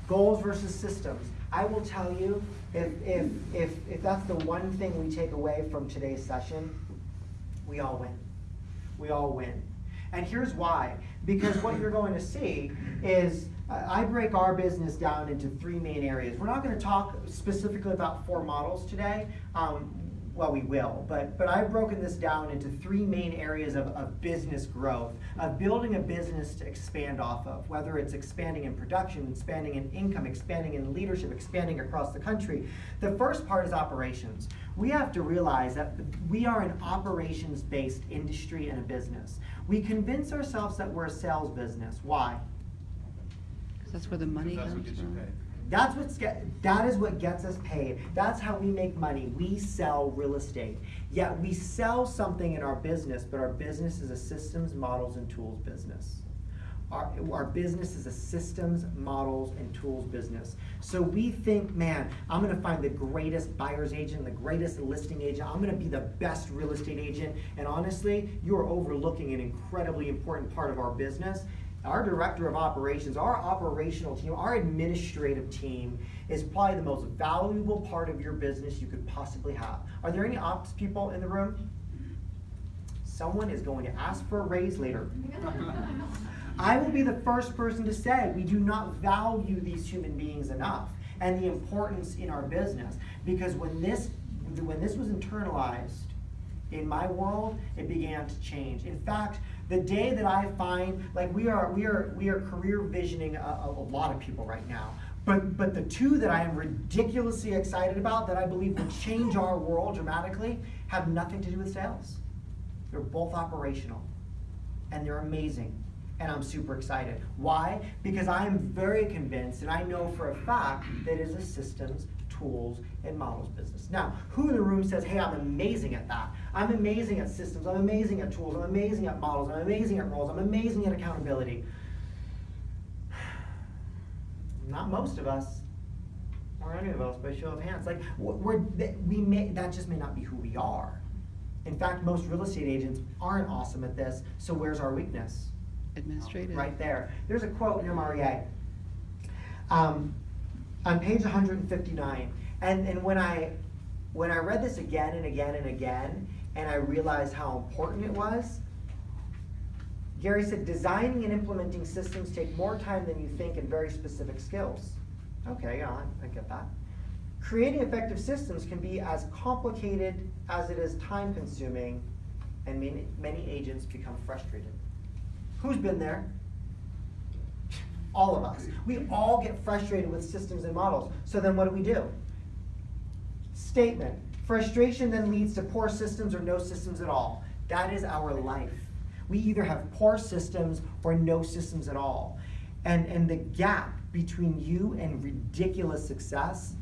goals versus systems. I will tell you, if, if, if, if that's the one thing we take away from today's session, we all win. We all win. And here's why. Because what you're going to see is I break our business down into three main areas. We're not going to talk specifically about four models today. Um, well, we will, but, but I've broken this down into three main areas of, of business growth, of building a business to expand off of, whether it's expanding in production, expanding in income, expanding in leadership, expanding across the country. The first part is operations. We have to realize that we are an operations based industry and a business. We convince ourselves that we're a sales business. Why? Because that's where the money comes from. That's what's get, that is what gets us paid. That's how we make money. We sell real estate. Yet we sell something in our business, but our business is a systems, models, and tools business. Our, our business is a systems, models, and tools business. So we think, man, I'm gonna find the greatest buyer's agent, the greatest listing agent. I'm gonna be the best real estate agent. And honestly, you're overlooking an incredibly important part of our business. Our director of operations, our operational team, our administrative team is probably the most valuable part of your business you could possibly have. Are there any ops people in the room? Someone is going to ask for a raise later. I will be the first person to say we do not value these human beings enough and the importance in our business because when this when this was internalized in my world, it began to change. In fact, the day that I find like we are we are we are career visioning a, a, lot of people right now. But but the two that I am ridiculously excited about that I believe will change our world dramatically have nothing to do with sales. They're both operational and they're amazing. And I'm super excited. Why? Because I am very convinced, and I know for a fact that it is a systems, tools, and models business. Now, who in the room says, hey, I'm amazing at that? I'm amazing at systems, I'm amazing at tools, I'm amazing at models, I'm amazing at roles, I'm amazing at accountability. Not most of us, or any of us, by show of hands. Like, we're, we may, that just may not be who we are. In fact, most real estate agents aren't awesome at this, so where's our weakness? Administrative. Right there. There's a quote in MREA. Um, on page 159. And, and when I when I read this again and again and again, and I realized how important it was, Gary said, designing and implementing systems take more time than you think and very specific skills. Okay, yeah, I, get that. Creating effective systems can be as complicated as it is time consuming, and many, many agents become frustrated. Who's been there? All of us. We all get frustrated with systems and models. So then what do we do? Statement. Frustration then leads to poor systems or no systems at all. That is our life. We either have poor systems or no systems at all. And, and the gap between you and ridiculous success,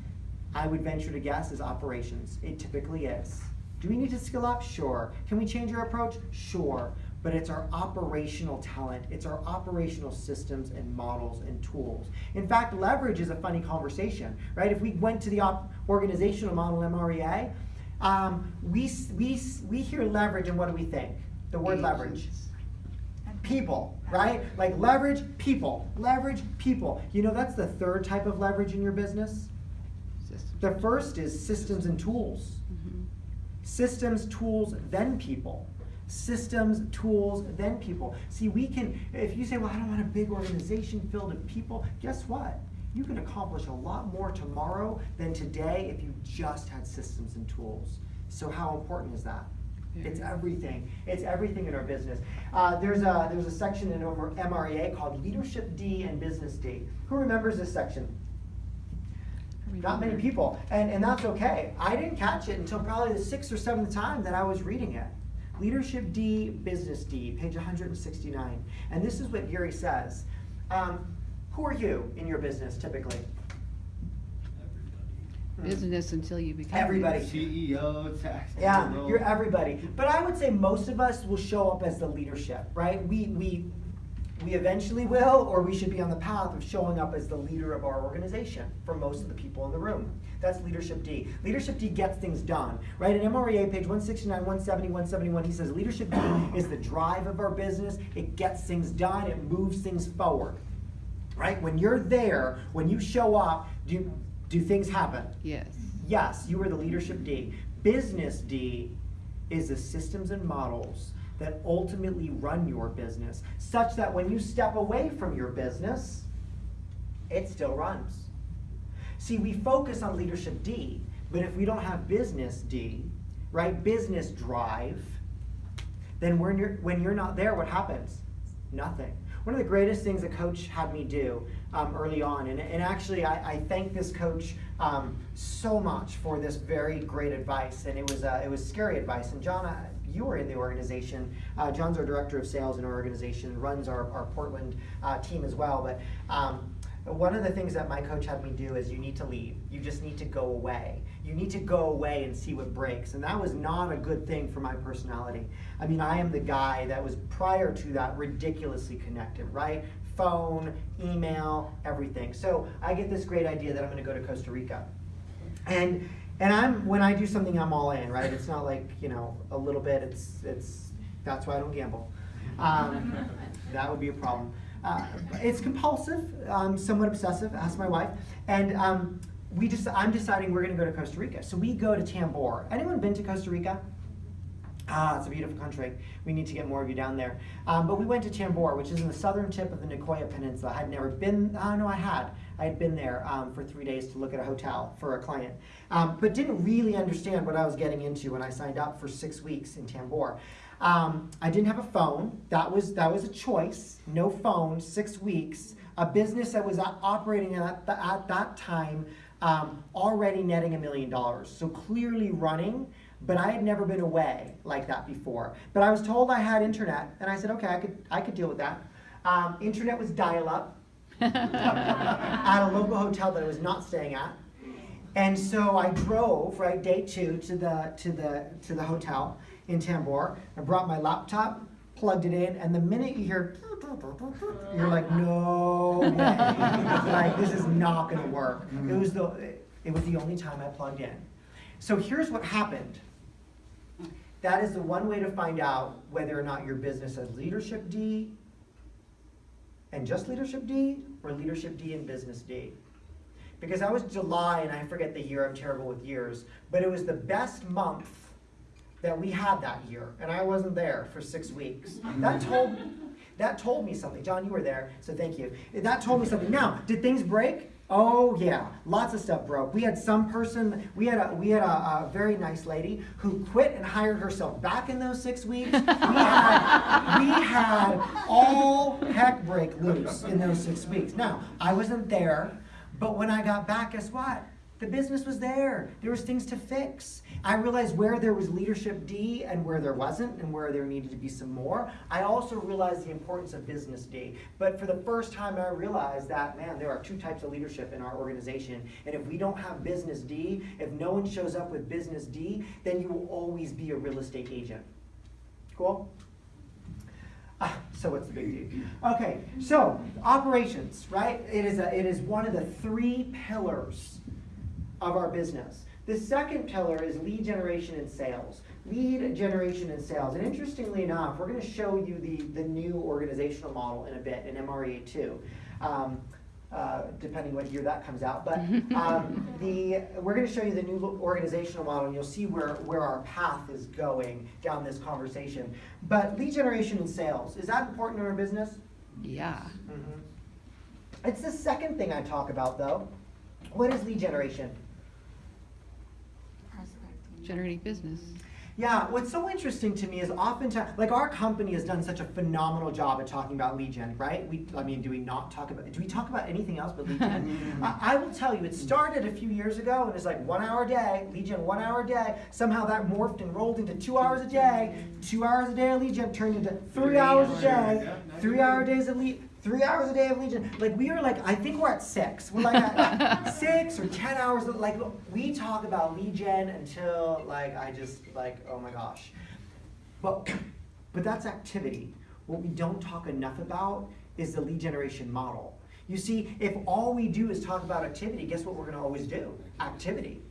I would venture to guess, is operations. It typically is. Do we need to skill up? Sure. Can we change our approach? Sure. But it's our operational talent, it's our operational systems and models and tools. In fact, leverage is a funny conversation, right? If we went to the op- organizational model MREA, um, we, we, we hear leverage and what do we think? The word leverage people, right? Like leverage people, leverage people. You know, that's the third type of leverage in your business. Systems. The first is systems and tools. Mhm. Systems, tools, then people. Systems, tools, then people. See, we can, if you say, well, I don't want a big organization filled with people, guess what? You can accomplish a lot more tomorrow than today if you just had systems and tools. So, how important is that? It's everything. It's everything in our business. Uh, there's a there's a section in our MREA called Leadership D and Business D. Who remembers this section? Not many people, and, and that's okay. I didn't catch it until probably the sixth or seventh time that I was reading it. Leadership D, Business D, page 169. And this is what Gary says. Um, who are you in your business typically? Hmm. Business until you become. Everybody. CEO, tax. Yeah, you're everybody. But I would say most of us will show up as the leadership, right? We we we eventually will, or we should be on the path of showing up as the leader of our organization for most of the people in the room. That's leadership D. Leadership D gets things done, right? In MREA, page 169, 170, 171, he says leadership D is the drive of our business. It gets things done, it moves things forward, right? When you're there, when you show up, do, do things happen? Yes. Yes, you are the leadership D. Business D is the systems and models that ultimately run your business, such that when you step away from your business, it still runs. See, we focus on leadership D, but if we don't have business D, right, business drive, then when you're, when you're not there, what happens? Nothing. One of the greatest things a coach had me do um, early on, and, and actually I, I thank this coach um, so much for this very great advice, and it was, uh, it was scary advice. And John, uh, you were in the organization. Uh, John's our director of sales in our organization, runs our, our Portland uh, team as well. But um, one of the things that my coach had me do is you need to leave. You just need to go away. You need to go away and see what breaks. And that was not a good thing for my personality. I mean, I am the guy that was prior to that ridiculously connected, right? Phone, email, everything. So I get this great idea that I'm going to go to Costa Rica. And and I'm when I do something I'm all in, right? It's not like, you know, a little bit. It's it's that's why I don't gamble. Um, that would be a problem. Uh, it's compulsive, um, somewhat obsessive. Ask my wife, and um, we just I'm deciding we're going to go to Costa Rica. So we go to Tambor. Anyone been to Costa Rica? Ah, it's a beautiful country. We need to get more of you down there. Um, but we went to Tambor, which is in the southern tip of the Nicoya Peninsula. I'd never been. Oh no, I had. I had been there um, for three days to look at a hotel for a client, um, but didn't really understand what I was getting into when I signed up for six weeks in Tambor. Um, I didn't have a phone. That was that was a choice. No phone. Six weeks. A business that was operating at, the, at that time um, already netting a million dollars. So clearly running. But I had never been away like that before. But I was told I had internet, and I said, okay, I could I could deal with that. Um, internet was dial up at a local hotel that I was not staying at. And so I drove, right, day two to the to the to the hotel in Tambor. I brought my laptop, plugged it in, and the minute you hear you're like, no way. like this is not gonna work. Mm-hmm. It was the it was the only time I plugged in. So here's what happened. That is the one way to find out whether or not your business has leadership D and just leadership D or leadership D and business D. Because that was July, and I forget the year, I'm terrible with years, but it was the best month that we had that year, and I wasn't there for six weeks. That told, that told me something. John, you were there, so thank you. That told me something. Now, did things break? Oh yeah, lots of stuff broke. We had some person, we had a we had a, a very nice lady who quit and hired herself back in those six weeks. We had, we had all heck break loose in those six weeks. Now, I wasn't there, but when I got back, guess what? The business was there. There was things to fix. I realized where there was leadership D and where there wasn't, and where there needed to be some more. I also realized the importance of business D. But for the first time, I realized that man, there are two types of leadership in our organization, and if we don't have business D, if no one shows up with business D, then you will always be a real estate agent. Cool. Ah, so what's the big deal? Okay, so operations, right? It is a, it is one of the three pillars of our business. The second pillar is lead generation and sales. Lead generation and sales. And interestingly enough, we're going to show you the, the new organizational model in a bit in MREA 2. Um, uh, depending what year that comes out. But um, the we're going to show you the new organizational model, and you'll see where where our path is going down this conversation. But lead generation and sales is that important in our business? Yeah. Mm-hmm. It's the second thing I talk about, though. What is lead generation? Prospecting. Generating business. Yeah, what's so interesting to me is oftentimes, like our company has done such a phenomenal job at talking about lead gen, right? We, I mean, do we not talk about, do we talk about anything else but lead gen? I, I will tell you, it started a few years ago and it's like one hour a day, lead gen, one hour a day. Somehow that morphed and rolled into two hours a day. Two hours a day of lead gen turned into three hours a day. Three hour days of lead, three hours a day of lead gen. Like we are like, I think we're at six. We're like at six or ten hours. Like we talk about lead gen until like I just like, oh my gosh. But but that's activity. What we don't talk enough about is the lead generation model. You see, if all we do is talk about activity, guess what we're gonna always do? Activity.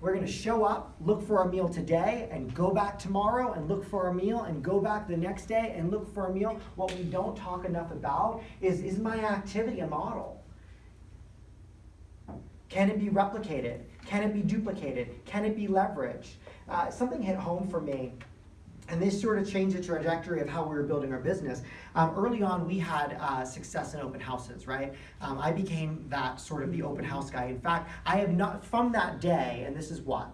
We're gonna show up, look for a meal today, and go back tomorrow and look for a meal, and go back the next day and look for a meal. What we don't talk enough about is is my activity a model? Can it be replicated? Can it be duplicated? Can it be leveraged? Uh, something hit home for me, and this sort of changed the trajectory of how we were building our business. Um, early on, we had uh, success in open houses, right? Um, I became that sort of the open house guy. In fact, I have not, from that day, and this is what?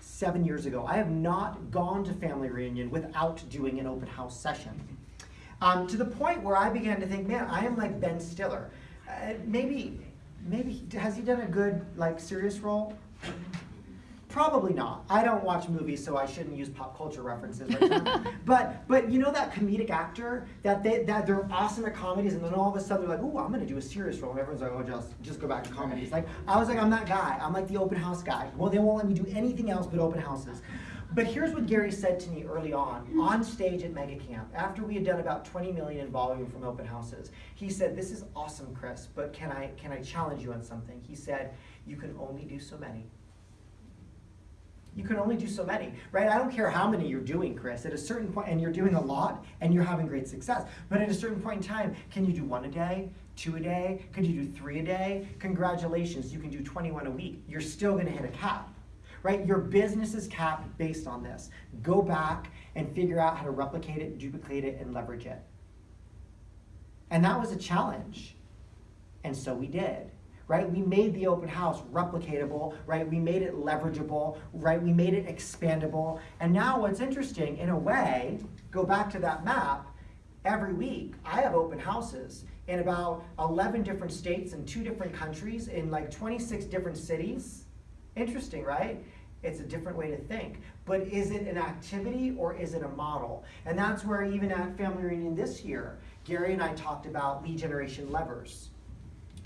Seven years ago, I have not gone to family reunion without doing an open house session. Um, to the point where I began to think, man, I am like Ben Stiller. Uh, maybe, maybe has he done a good like serious role? Probably not. I don't watch movies, so I shouldn't use pop culture references right now. but but you know that comedic actor that they that they're awesome at comedies, and then all of a sudden they're like, "Ooh, I'm gonna do a serious role," and everyone's like, "Oh, just just go back to comedies." Like I was like, I'm that guy. I'm like the open house guy. Well, they won't let me do anything else but open houses. But here's what Gary said to me early on, on stage at Mega Camp, after we had done about 20 million in volume from open houses. He said, "This is awesome, Chris, but can I can I challenge you on something?" He said, "You can only do so many." You can only do so many, right? I don't care how many you're doing, Chris. At a certain point, and you're doing a lot, and you're having great success. But at a certain point in time, can you do one a day, two a day? Could you do three a day? Congratulations, you can do 21 a week. You're still going to hit a cap, right? Your business is capped based on this. Go back and figure out how to replicate it, duplicate it, and leverage it. And that was a challenge, and so we did right? We made the open house replicatable, right? We made it leverageable, right? We made it expandable. And now what's interesting, in a way, go back to that map, every week I have open houses in about 11 different states and two different countries in like 26 different cities. Interesting, right? It's a different way to think. But is it an activity or is it a model? And that's where even at Family Reunion this year, Gary and I talked about lead generation levers.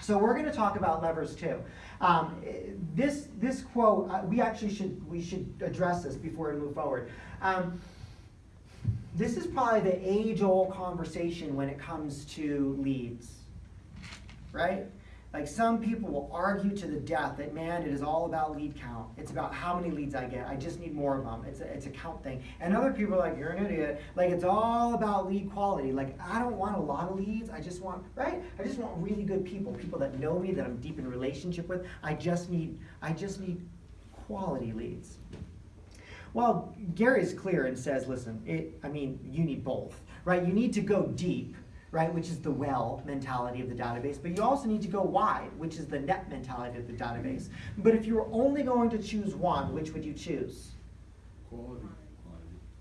So we're going to talk about levers too. Um, this this quote uh, we actually should we should address this before we move forward. Um, this is probably the age-old conversation when it comes to leads, right? Like some people will argue to the death that man, it is all about lead count. It's about how many leads I get. I just need more of them. It's a, it's a count thing. And other people are like, you're an idiot. Like it's all about lead quality. Like I don't want a lot of leads. I just want right. I just want really good people, people that know me, that I'm deep in relationship with. I just need I just need quality leads. Well, Gary's clear and says, listen, it, I mean, you need both, right? You need to go deep right, which is the well mentality of the database, but you also need to go wide, which is the net mentality of the database. But if you were only going to choose one, which would you choose? Quality.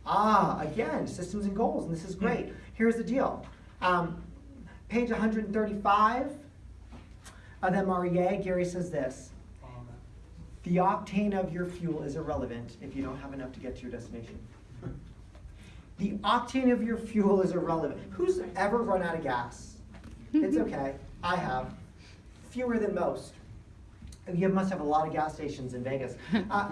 Ah, again, systems and goals, and this is great. Here's the deal. Um, page 135 of MREA, Gary says this. The octane of your fuel is irrelevant if you don't have enough to get to your destination. The octane of your fuel is irrelevant. Who's ever run out of gas? It's okay. I have. Fewer than most. You must have a lot of gas stations in Vegas. Uh,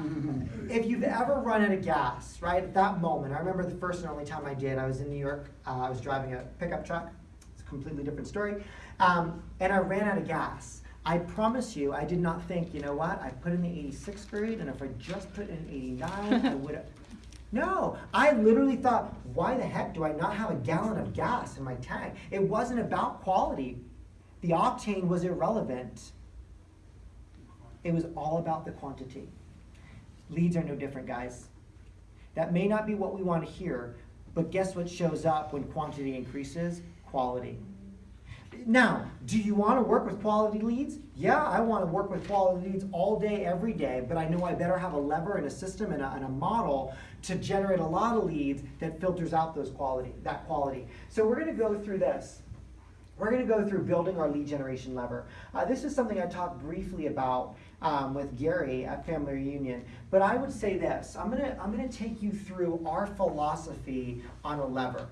if you've ever run out of gas, right, at that moment, I remember the first and only time I did, I was in New York, uh, I was driving a pickup truck. It's a completely different story. Um, and I ran out of gas. I promise you, I did not think, you know what, I put in the 86th grade, and if I just put in 89, I would have. No, I literally thought, why the heck do I not have a gallon of gas in my tank? It wasn't about quality. The octane was irrelevant. It was all about the quantity. Leads are no different, guys. That may not be what we want to hear, but guess what shows up when quantity increases? Quality. Now, do you want to work with quality leads? Yeah, I want to work with quality leads all day, every day, but I know I better have a lever and a system and a, and a model to generate a lot of leads that filters out those quality, that quality. So we're going to go through this. We're going to go through building our lead generation lever. Uh, this is something I talked briefly about um, with Gary at Family Reunion, but I would say this. I'm going to I'm going to take you through our philosophy on a lever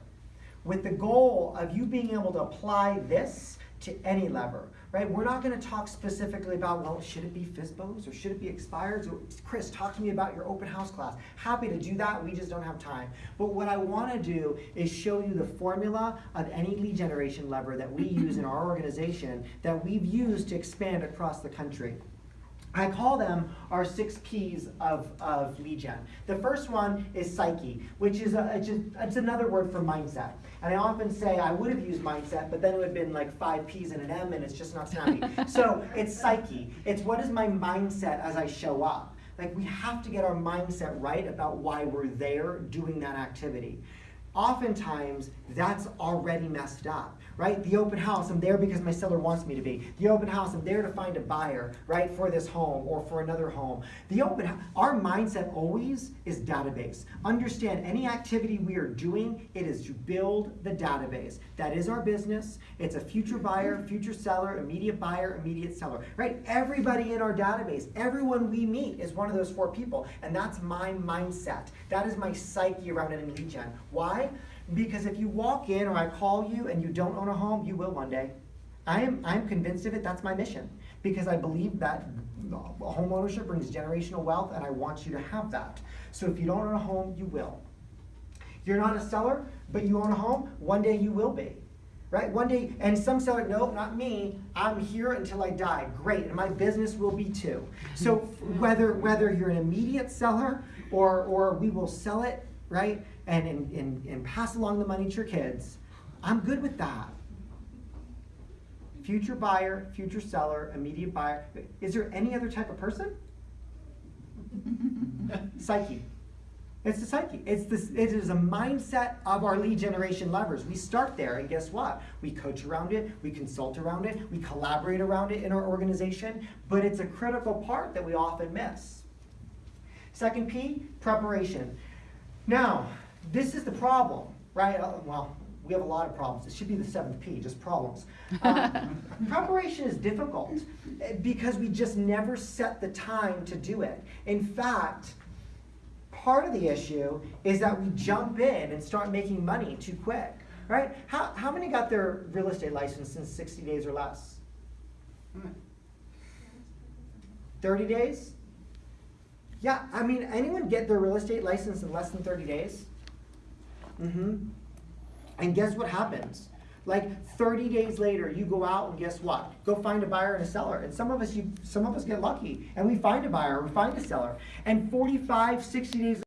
with the goal of you being able to apply this to any lever, right? We're not going to talk specifically about, well, should it be FSBOs or should it be expires? Or, Chris, talk to me about your open house class. Happy to do that. We just don't have time. But what I want to do is show you the formula of any lead generation lever that we use in our organization that we've used to expand across the country. I call them our six P's of, of lead gen. The first one is psyche, which is a, it's, just, it's another word for mindset. And I often say I would have used mindset, but then it would have been like five P's and an M, and it's just not snappy. so it's psyche. It's what is my mindset as I show up. Like we have to get our mindset right about why we're there doing that activity. Oftentimes, that's already messed up, right? The open house, I'm there because my seller wants me to be. The open house, I'm there to find a buyer, right, for this home or for another home. The open, our mindset always is database. Understand any activity we are doing, it is to build the database. That is our business. It's a future buyer, future seller, immediate buyer, immediate seller, right? Everybody in our database, everyone we meet is one of those four people, and that's my mindset. That is my psyche around in lead gen. Why? Because if you walk in or I call you and you don't own a home, you will one day. I am I'm convinced of it. That's my mission because I believe that home ownership brings generational wealth, and I want you to have that. So if you don't own a home, you will. You're not a seller, but you own a home. One day you will be, right? One day, and some seller, no, not me. I'm here until I die. Great, and my business will be too. So whether whether you're an immediate seller or or we will sell it, right, and and and, and pass along the money to your kids, I'm good with that. Future buyer, future seller, immediate buyer. Is there any other type of person? Psyche. It's the psyche. It's this. It is a mindset of our lead generation levers. We start there, and guess what? We coach around it. We consult around it. We collaborate around it in our organization. But it's a critical part that we often miss. Second P, preparation. Now, this is the problem, right? Uh, Well, we have a lot of problems. It should be the seventh P, just problems. Um, preparation is difficult eh, because we just never set the time to do it. In fact, part of the issue is that we jump in and start making money too quick, right? How, how many got their real estate license in 60 days or less? 30 days? Yeah, I mean, anyone get their real estate license in less than 30 days? Mm-hmm. And guess what happens? Like 30 days later, you go out and guess what? Go find a buyer and a seller. And some of us, you, some of us get lucky, and we find a buyer, we find a seller. And 45, 60 days